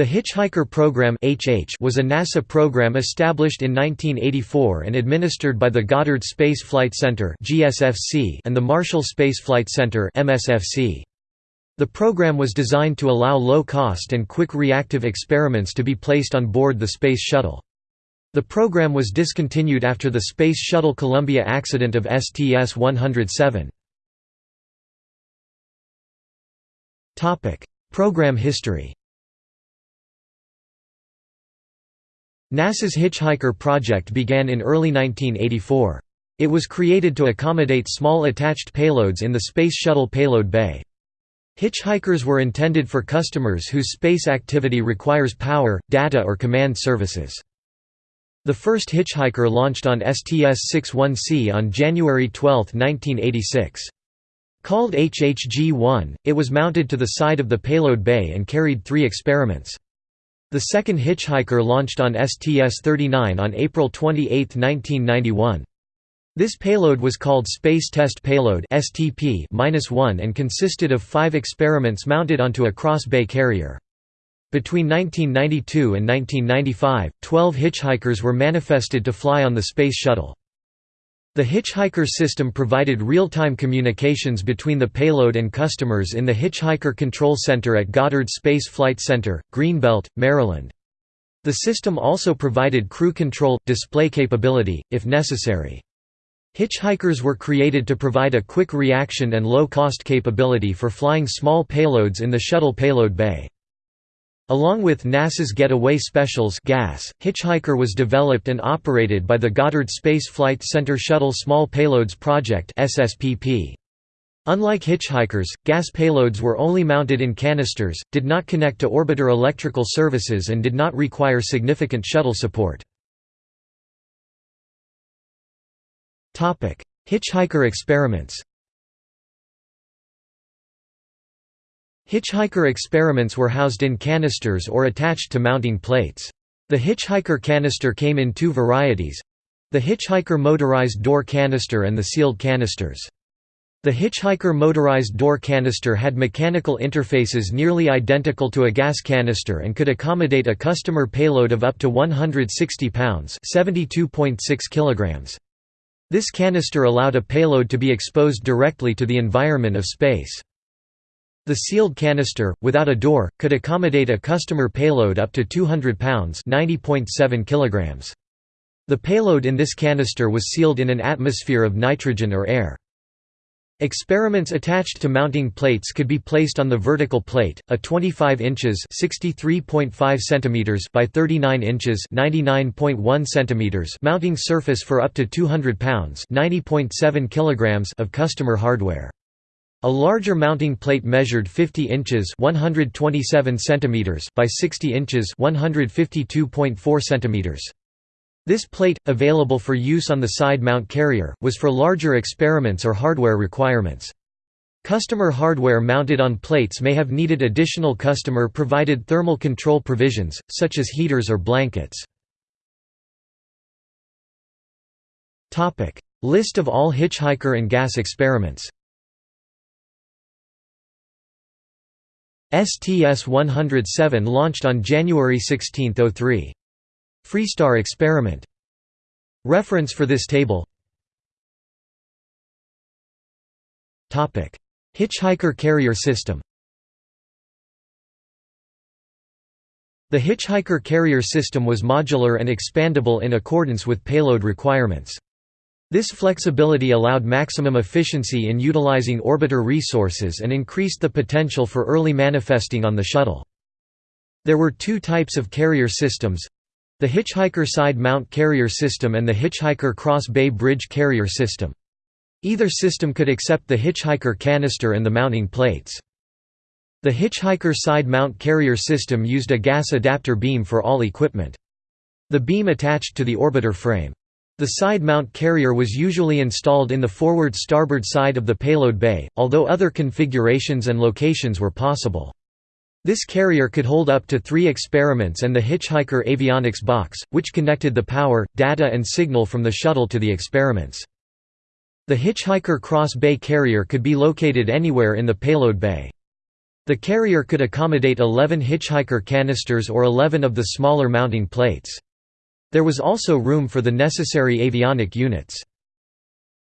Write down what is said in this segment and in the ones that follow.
The Hitchhiker Program was a NASA program established in 1984 and administered by the Goddard Space Flight Center and the Marshall Space Flight Center The program was designed to allow low-cost and quick reactive experiments to be placed on board the Space Shuttle. The program was discontinued after the Space Shuttle Columbia accident of STS-107. Program history NASA's Hitchhiker project began in early 1984. It was created to accommodate small attached payloads in the Space Shuttle payload bay. Hitchhikers were intended for customers whose space activity requires power, data or command services. The first Hitchhiker launched on STS-61C on January 12, 1986. Called HHG-1, it was mounted to the side of the payload bay and carried three experiments. The second Hitchhiker launched on STS-39 on April 28, 1991. This payload was called Space Test Payload STP-1 and consisted of five experiments mounted onto a cross-bay carrier. Between 1992 and 1995, 12 Hitchhikers were manifested to fly on the Space Shuttle. The Hitchhiker system provided real-time communications between the payload and customers in the Hitchhiker Control Center at Goddard Space Flight Center, Greenbelt, Maryland. The system also provided crew control, display capability, if necessary. Hitchhikers were created to provide a quick reaction and low-cost capability for flying small payloads in the shuttle payload bay. Along with NASA's Getaway Specials gas, Hitchhiker was developed and operated by the Goddard Space Flight Center Shuttle Small Payloads Project. Unlike Hitchhikers, gas payloads were only mounted in canisters, did not connect to orbiter electrical services and did not require significant shuttle support. Hitchhiker experiments Hitchhiker experiments were housed in canisters or attached to mounting plates. The Hitchhiker canister came in two varieties the Hitchhiker motorized door canister and the sealed canisters. The Hitchhiker motorized door canister had mechanical interfaces nearly identical to a gas canister and could accommodate a customer payload of up to 160 pounds kilograms. This canister allowed a payload to be exposed directly to the environment of space. The sealed canister, without a door, could accommodate a customer payload up to 200 pounds kilograms. The payload in this canister was sealed in an atmosphere of nitrogen or air. Experiments attached to mounting plates could be placed on the vertical plate, a 25 inches (63.5 centimeters) by 39 inches (99.1 centimeters) mounting surface for up to 200 pounds (90.7 kilograms) of customer hardware. A larger mounting plate measured 50 inches 127 centimeters by 60 inches 152.4 centimeters. This plate, available for use on the side mount carrier, was for larger experiments or hardware requirements. Customer hardware mounted on plates may have needed additional customer-provided thermal control provisions, such as heaters or blankets. List of all Hitchhiker and gas experiments STS-107 launched on January 16, 03. Freestar experiment. Reference for this table Hitchhiker carrier system The Hitchhiker carrier system was modular and expandable in accordance with payload requirements. This flexibility allowed maximum efficiency in utilizing orbiter resources and increased the potential for early manifesting on the shuttle. There were two types of carrier systems the Hitchhiker Side Mount Carrier System and the Hitchhiker Cross Bay Bridge Carrier System. Either system could accept the Hitchhiker canister and the mounting plates. The Hitchhiker Side Mount Carrier System used a gas adapter beam for all equipment. The beam attached to the orbiter frame. The side mount carrier was usually installed in the forward starboard side of the payload bay, although other configurations and locations were possible. This carrier could hold up to three experiments and the Hitchhiker avionics box, which connected the power, data and signal from the shuttle to the experiments. The Hitchhiker Cross Bay carrier could be located anywhere in the payload bay. The carrier could accommodate 11 hitchhiker canisters or 11 of the smaller mounting plates. There was also room for the necessary avionic units.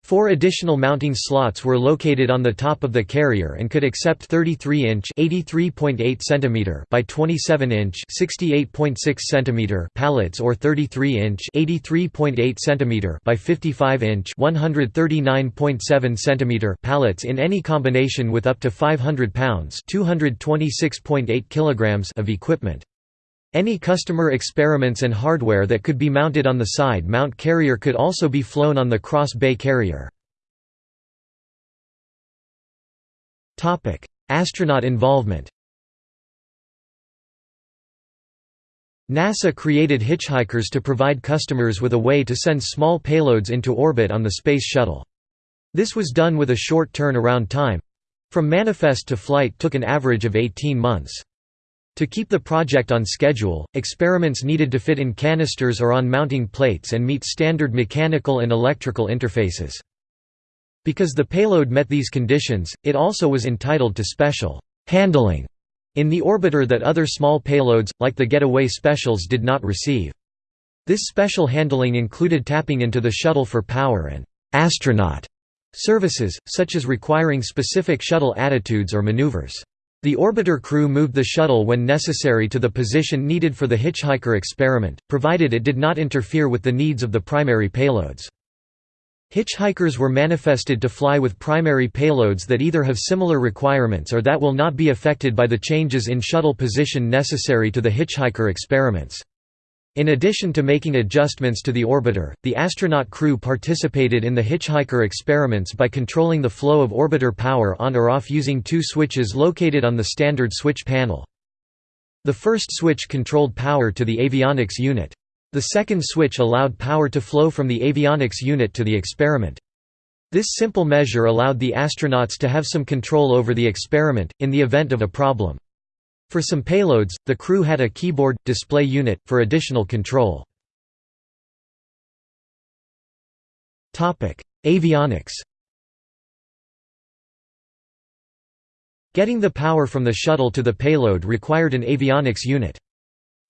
Four additional mounting slots were located on the top of the carrier and could accept 33-inch (83.8 cm) by 27-inch (68.6 cm) pallets or 33-inch (83.8 cm) by 55-inch (139.7 cm) pallets in any combination with up to 500 pounds (226.8 kilograms) of equipment. Any customer experiments and hardware that could be mounted on the side mount carrier could also be flown on the cross bay carrier. Astronaut involvement NASA created hitchhikers to provide customers with a way to send small payloads into orbit on the Space Shuttle. This was done with a short turn-around time—from manifest to flight took an average of 18 months. To keep the project on schedule, experiments needed to fit in canisters or on mounting plates and meet standard mechanical and electrical interfaces. Because the payload met these conditions, it also was entitled to special handling in the orbiter that other small payloads, like the Getaway Specials did not receive. This special handling included tapping into the shuttle for power and «astronaut» services, such as requiring specific shuttle attitudes or maneuvers. The orbiter crew moved the shuttle when necessary to the position needed for the hitchhiker experiment, provided it did not interfere with the needs of the primary payloads. Hitchhikers were manifested to fly with primary payloads that either have similar requirements or that will not be affected by the changes in shuttle position necessary to the hitchhiker experiments. In addition to making adjustments to the orbiter, the astronaut crew participated in the Hitchhiker experiments by controlling the flow of orbiter power on or off using two switches located on the standard switch panel. The first switch controlled power to the avionics unit. The second switch allowed power to flow from the avionics unit to the experiment. This simple measure allowed the astronauts to have some control over the experiment, in the event of a problem. For some payloads, the crew had a keyboard, display unit, for additional control. Topic: Avionics Getting the power from the shuttle to the payload required an avionics unit.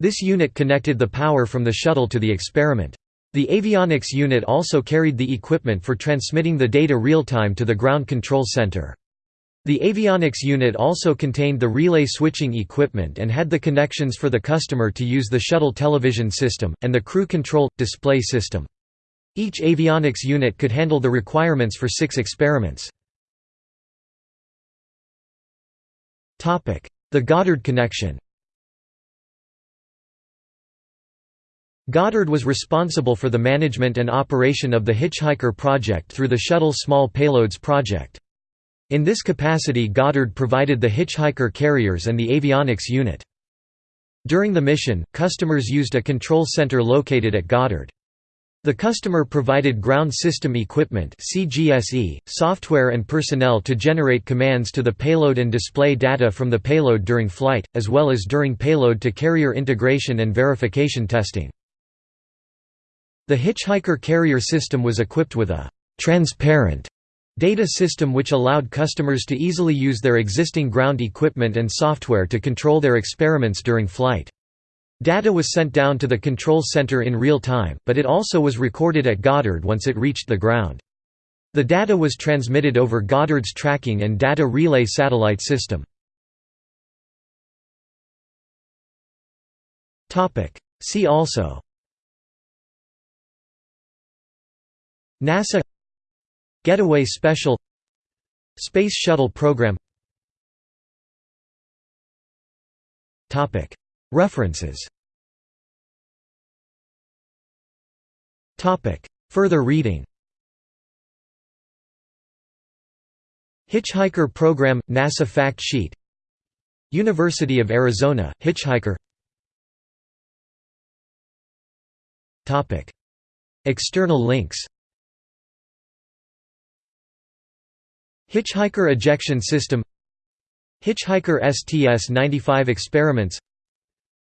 This unit connected the power from the shuttle to the experiment. The avionics unit also carried the equipment for transmitting the data real-time to the ground control center. The avionics unit also contained the relay switching equipment and had the connections for the customer to use the shuttle television system, and the crew control, display system. Each avionics unit could handle the requirements for six experiments. The Goddard connection Goddard was responsible for the management and operation of the Hitchhiker project through the Shuttle Small Payloads project. In this capacity Goddard provided the hitchhiker carriers and the avionics unit. During the mission, customers used a control center located at Goddard. The customer provided ground system equipment CGSE, software and personnel to generate commands to the payload and display data from the payload during flight, as well as during payload-to-carrier integration and verification testing. The Hitchhiker carrier system was equipped with a «transparent» Data system which allowed customers to easily use their existing ground equipment and software to control their experiments during flight. Data was sent down to the control center in real time, but it also was recorded at Goddard once it reached the ground. The data was transmitted over Goddard's tracking and data relay satellite system. See also NASA Getaway Special Space Shuttle Program. References. Further reading. Hitchhiker Program – NASA Fact Sheet. University of Arizona, Hitchhiker. External links Hitchhiker ejection system Hitchhiker STS-95 experiments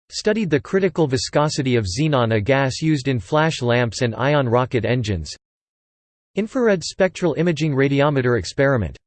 Studied the critical viscosity of xenon a gas used in flash lamps and ion rocket engines. Infrared spectral imaging radiometer experiment